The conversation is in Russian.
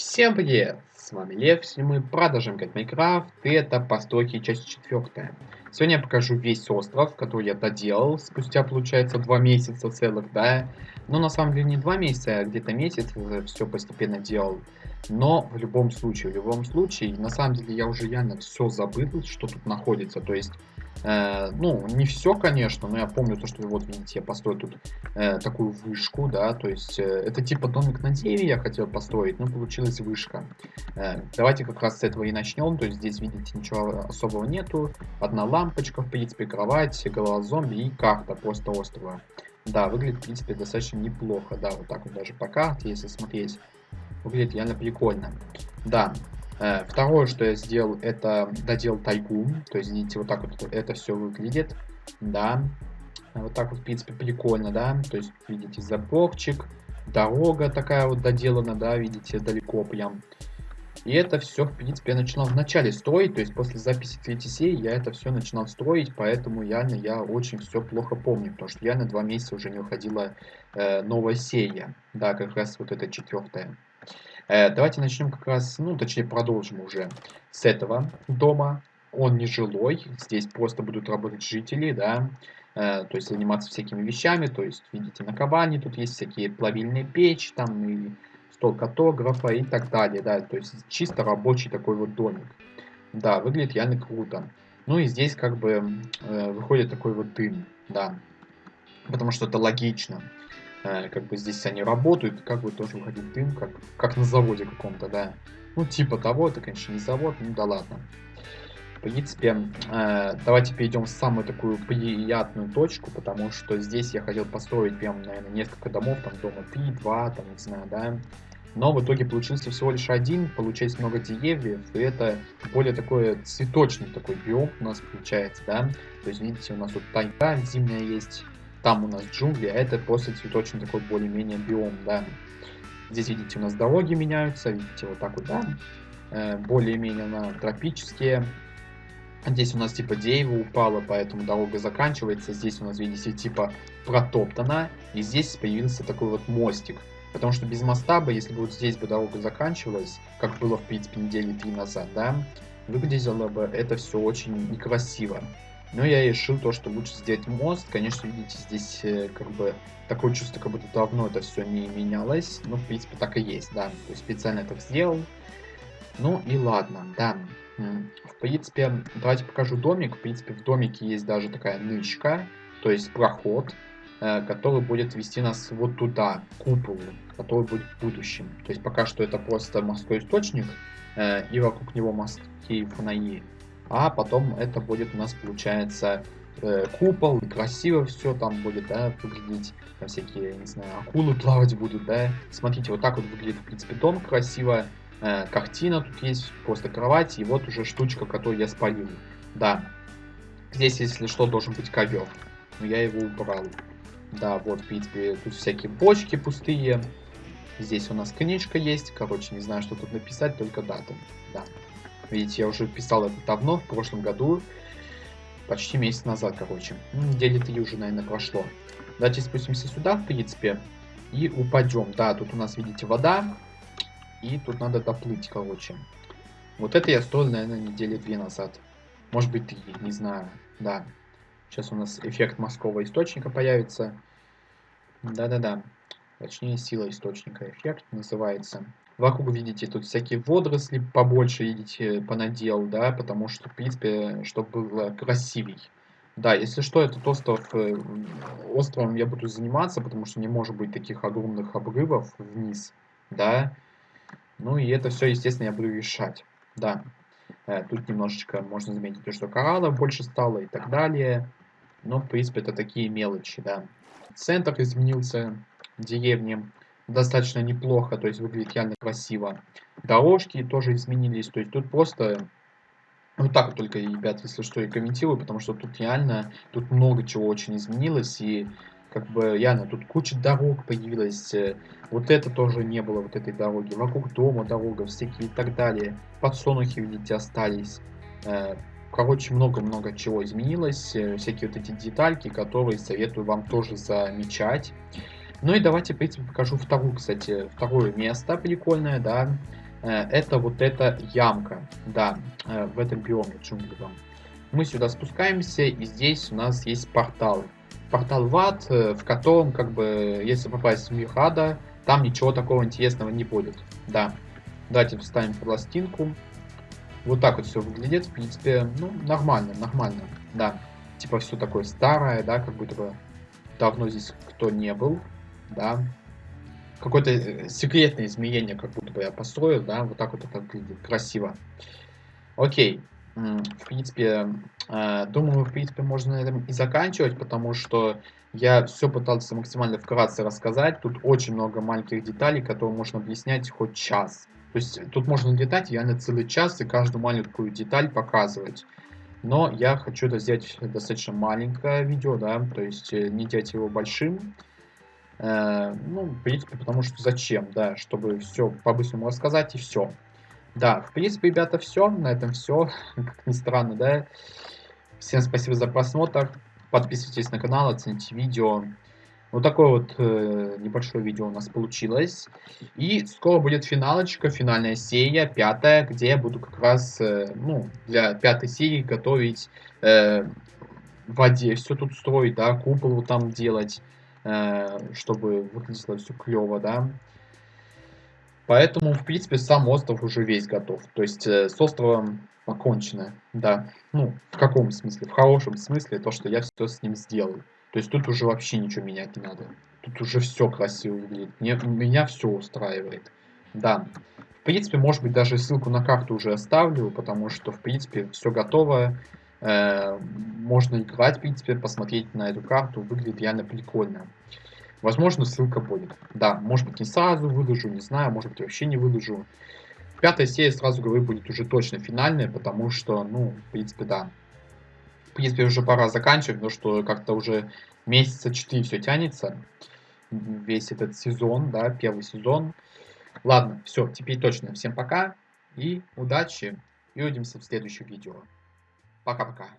Всем привет! С вами Лев, сегодня мы продолжим играть Майнкрафт, и это постройки часть четвертая. Сегодня я покажу весь остров, который я доделал, спустя, получается, два месяца целых, да. Но на самом деле не два месяца, а где-то месяц все постепенно делал. Но в любом случае, в любом случае, на самом деле я уже реально все забыл, что тут находится. То есть Э, ну, не все, конечно, но я помню то, что вот, видите, я построил тут э, такую вышку, да, то есть э, это типа домик на дереве я хотел построить, но получилась вышка. Э, давайте как раз с этого и начнем, то есть здесь, видите, ничего особого нету, одна лампочка, в принципе, кровать, голова зомби и карта просто острова. Да, выглядит, в принципе, достаточно неплохо, да, вот так вот даже по карте, если смотреть, выглядит реально прикольно. Да, второе, что я сделал, это додел тайгу. То есть, видите, вот так вот это все выглядит. Да. Вот так вот, в принципе, прикольно, да. То есть, видите, заборчик, дорога такая вот доделана, да, видите, далеко прям. И это все, в принципе, я начинал в начале строить, то есть после записи третьей серии я это все начинал строить, поэтому реально я очень все плохо помню, потому что я на два месяца уже не выходила э, новая серия, да, как раз вот эта четвертая. Э, давайте начнем как раз, ну, точнее, продолжим уже с этого дома. Он не жилой, здесь просто будут работать жители, да, э, то есть заниматься всякими вещами, то есть, видите, на кабане тут есть всякие плавильные печи, там, и стол картографа и так далее, да, то есть чисто рабочий такой вот домик. Да, выглядит реально круто. Ну и здесь как бы э, выходит такой вот дым, да, потому что это логично. Э, как бы здесь они работают, как бы тоже выходит дым, как, как на заводе каком-то, да. Ну, типа того, это, конечно, не завод, ну да ладно. В принципе, э, давайте перейдем в самую такую приятную точку, потому что здесь я хотел построить прям, наверное, несколько домов, там дома 3, 2, там, не знаю, да. Но в итоге получился всего лишь один, получается много деревьев, и это более такой цветочный такой биом у нас получается, да. То есть, видите, у нас тут тайга зимняя есть, там у нас джунгли, а это просто цветочный такой более-менее биом, да. Здесь, видите, у нас дороги меняются, видите, вот так вот, да. Э, более-менее на тропические. Здесь у нас типа дерево упало, поэтому дорога заканчивается. Здесь у нас, видите, типа протоптана. И здесь появился такой вот мостик. Потому что без моста бы, если бы вот здесь бы дорога заканчивалась, как было, в принципе, недели три назад, да, выглядело бы это все очень некрасиво. Но я решил то, что лучше сделать мост. Конечно, видите, здесь э, как бы такое чувство, как будто давно это все не менялось. Но, в принципе, так и есть, да. То есть специально так сделал. Ну и ладно, да. В принципе, давайте покажу домик. В принципе, в домике есть даже такая нычка, то есть проход, э, который будет вести нас вот туда, к куполу, который будет в будущем. То есть пока что это просто морской источник, э, и вокруг него мостки фонари а потом это будет у нас получается э, купол, красиво все там будет, да, выглядеть, там всякие, не знаю, акулы плавать будут, да. Смотрите, вот так вот выглядит, в принципе, дом красиво, э, картина тут есть, просто кровать, и вот уже штучка, которую я спалил. Да, здесь, если что, должен быть ковер, но я его убрал. Да, вот, в принципе, тут всякие бочки пустые. Здесь у нас книжка есть, короче, не знаю, что тут написать, только дату, да. Видите, я уже писал это давно, в прошлом году. Почти месяц назад, короче. Ну, недели три уже, наверное, прошло. Давайте спустимся сюда, в принципе, и упадем. Да, тут у нас, видите, вода. И тут надо доплыть, короче. Вот это я строил, наверное, недели две назад. Может быть, три, не знаю. Да. Сейчас у нас эффект морского источника появится. Да-да-да. Точнее, сила источника эффект называется. Вокруг, видите, тут всякие водоросли побольше, видите, понадел, да, потому что, в принципе, чтобы было красивей. Да, если что, этот остров, э, островом я буду заниматься, потому что не может быть таких огромных обрывов вниз, да. Ну и это все, естественно, я буду решать, да. Э, тут немножечко можно заметить, то, что кораллов больше стало и так далее. Но, в принципе, это такие мелочи, да. Центр изменился деревни достаточно неплохо, то есть выглядит реально красиво. Дорожки тоже изменились, то есть тут просто вот так вот только, ребят, если что, и комментирую, потому что тут реально, тут много чего очень изменилось, и как бы реально тут куча дорог появилась, э, вот это тоже не было, вот этой дороги, вокруг дома дорога, всякие и так далее, подсолнухи, видите, остались, э, короче, много-много чего изменилось, э, всякие вот эти детальки, которые советую вам тоже замечать. Ну и давайте, в принципе, покажу вторую, кстати, второе место прикольное, да. Э, это вот эта ямка, да, э, в этом биоме джунглевом. Мы сюда спускаемся, и здесь у нас есть портал. Портал в ад, э, в котором, как бы, если попасть в мир ада, там ничего такого интересного не будет. Да. Давайте вставим пластинку. Вот так вот все выглядит, в принципе, ну, нормально, нормально, да. Типа все такое старое, да, как будто бы давно здесь кто не был, да. Какое-то э, секретное изменение, как будто бы я построил, да, вот так вот это выглядит, красиво. Окей, в принципе, э, думаю, в принципе, можно на этом и заканчивать, потому что я все пытался максимально вкратце рассказать. Тут очень много маленьких деталей, которые можно объяснять хоть час. То есть тут можно летать реально целый час и каждую маленькую деталь показывать. Но я хочу это сделать достаточно маленькое видео, да, то есть э, не делать его большим. Э, ну, в принципе, потому что зачем, да, чтобы все по-быстрому рассказать и все. Да, в принципе, ребята, все. На этом все. Как ни странно, да. Всем спасибо за просмотр. Подписывайтесь на канал, оцените видео. Вот такое вот э, небольшое видео у нас получилось. И скоро будет финалочка, финальная серия, пятая, где я буду как раз, э, ну, для пятой серии готовить э, в воде все тут строить, да, купол там делать, чтобы выглядело все клево, да. Поэтому, в принципе, сам остров уже весь готов. То есть э, с островом покончено, да. Ну, в каком смысле? В хорошем смысле, то, что я все с ним сделал. То есть тут уже вообще ничего менять не надо. Тут уже все красиво выглядит. Мне, меня все устраивает. Да. В принципе, может быть, даже ссылку на карту уже оставлю, потому что, в принципе, все готово. Э, можно играть, в принципе, посмотреть на эту карту. Выглядит реально прикольно. Возможно, ссылка будет. Да, может быть, не сразу выложу, не знаю, может быть, вообще не выложу. Пятая серия, сразу говорю, будет уже точно финальная, потому что, ну, в принципе, да. В принципе, уже пора заканчивать, потому что как-то уже месяца 4 все тянется. Весь этот сезон, да, первый сезон. Ладно, все, теперь точно. Всем пока и удачи. И увидимся в следующем видео. Пока-пока.